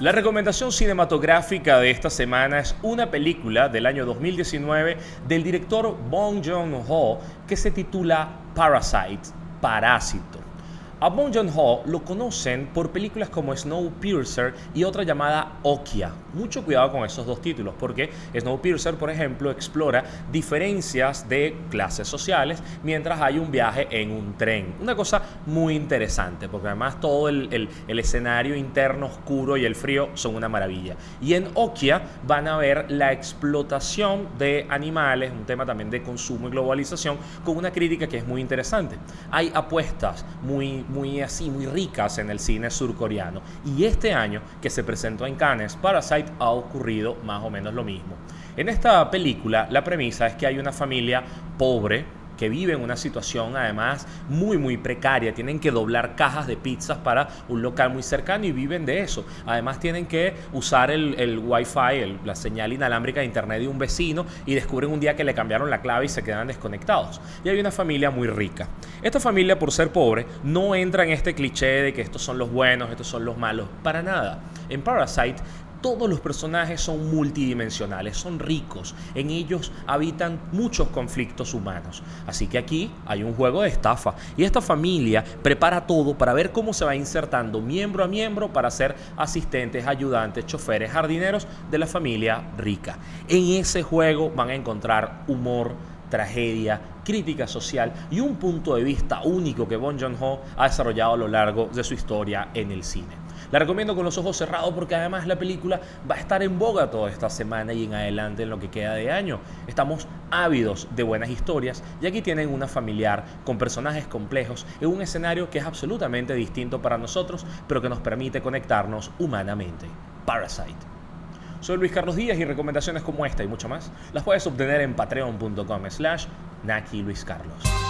La recomendación cinematográfica de esta semana es una película del año 2019 del director Bong Joon-ho que se titula Parasite, Parásito. A Bong Joon-ho lo conocen por películas como Snowpiercer y otra llamada Okja. Mucho cuidado con esos dos títulos porque Snowpiercer, por ejemplo, explora diferencias de clases sociales mientras hay un viaje en un tren. Una cosa muy interesante porque además todo el, escenario interno oscuro y el frío son una maravilla. Y en Okja van a ver la explotación de animales, un tema también de consumo y globalización, con una crítica que es muy interesante. Hay apuestas muy muy así, muy ricas en el cine surcoreano. Y este año que se presentó en Cannes, Parasite ha ocurrido más o menos lo mismo. En esta película la premisa es que hay una familia pobre, que viven una situación además muy muy precaria, tienen que doblar cajas de pizzas para un local muy cercano y viven de eso. Además tienen que usar el, el wifi, la señal inalámbrica de internet de un vecino y descubren un día que le cambiaron la clave y se quedan desconectados. Y hay una familia muy rica. Esta familia por ser pobre no entra en este cliché de que estos son los buenos, estos son los malos, para nada. En Parasite todos los personajes son multidimensionales, son ricos, en ellos habitan muchos conflictos humanos. Así que aquí hay un juego de estafa y esta familia prepara todo para ver cómo se va insertando miembro a miembro para ser asistentes, ayudantes, choferes, jardineros de la familia rica. En ese juego van a encontrar humor, tragedia, crítica social y un punto de vista único que Bon Joon-ho ha desarrollado a lo largo de su historia en el cine. La recomiendo con los ojos cerrados porque además la película va a estar en boga toda esta semana y en adelante en lo que queda de año. Estamos ávidos de buenas historias y aquí tienen una familiar con personajes complejos en un escenario que es absolutamente distinto para nosotros, pero que nos permite conectarnos humanamente. Parasite. Soy Luis Carlos Díaz y recomendaciones como esta y mucho más las puedes obtener en patreon.com slash Naki Luis Carlos.